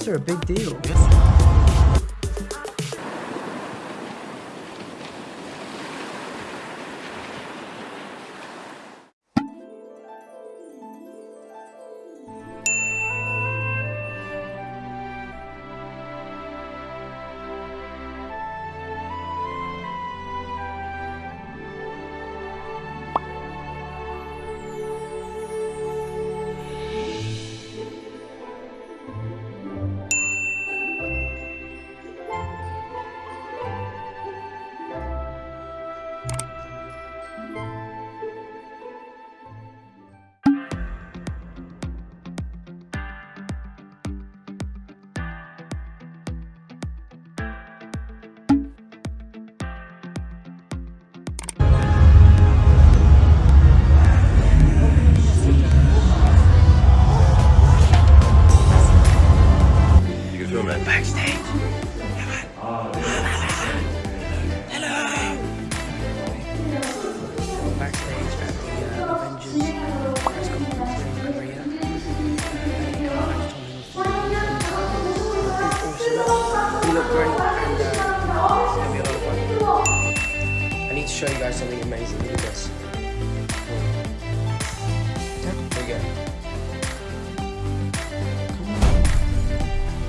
BTS are a big deal. Show you guys something amazing. Look at this. There we go. Come on.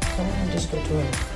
Come on, just go to it.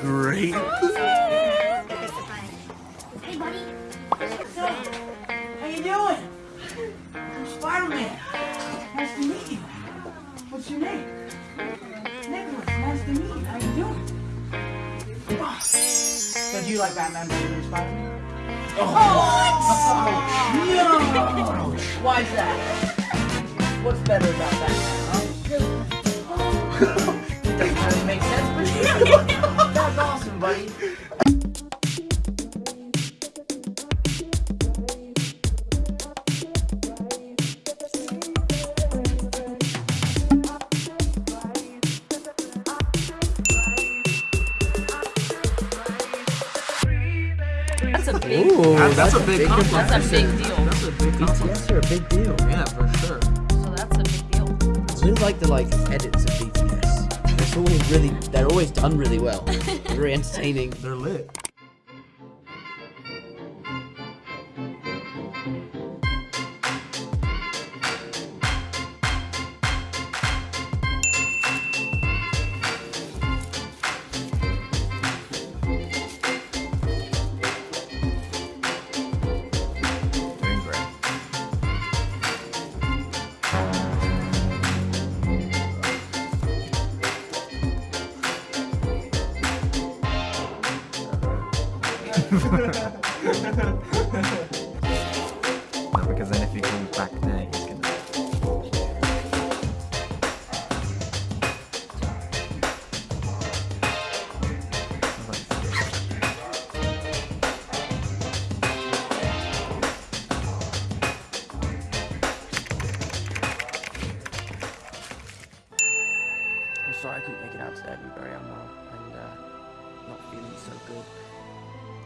Great. Hey, buddy. How you doing? I'm Spider-Man. Nice to meet you. What's your name? Nicholas. Nice to meet you. How you doing? Oh. So do you like Batman better than Spider-Man? Oh, oh no! Why is that? What's better about Batman? Huh? Doesn't really make sense, but. That's awesome, buddy. That's a big. Ooh, That's, a big compliment. That's a big deal. That's a big compliment. BTS are a big deal. Yeah, for sure. So that's a big deal. I really like the like edits of BTS. It's always really, they're always done really well. Very entertaining. They're lit. because then if he comes back there, he's gonna. I'm sorry I couldn't make it out today. I've been and uh, not feeling so good.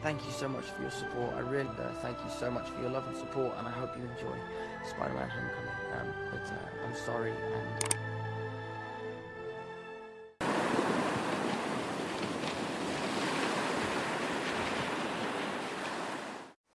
Thank you so much for your support. I really uh, thank you so much for your love and support, and I hope you enjoy Spider-Man: Homecoming. Um, but uh, I'm sorry, and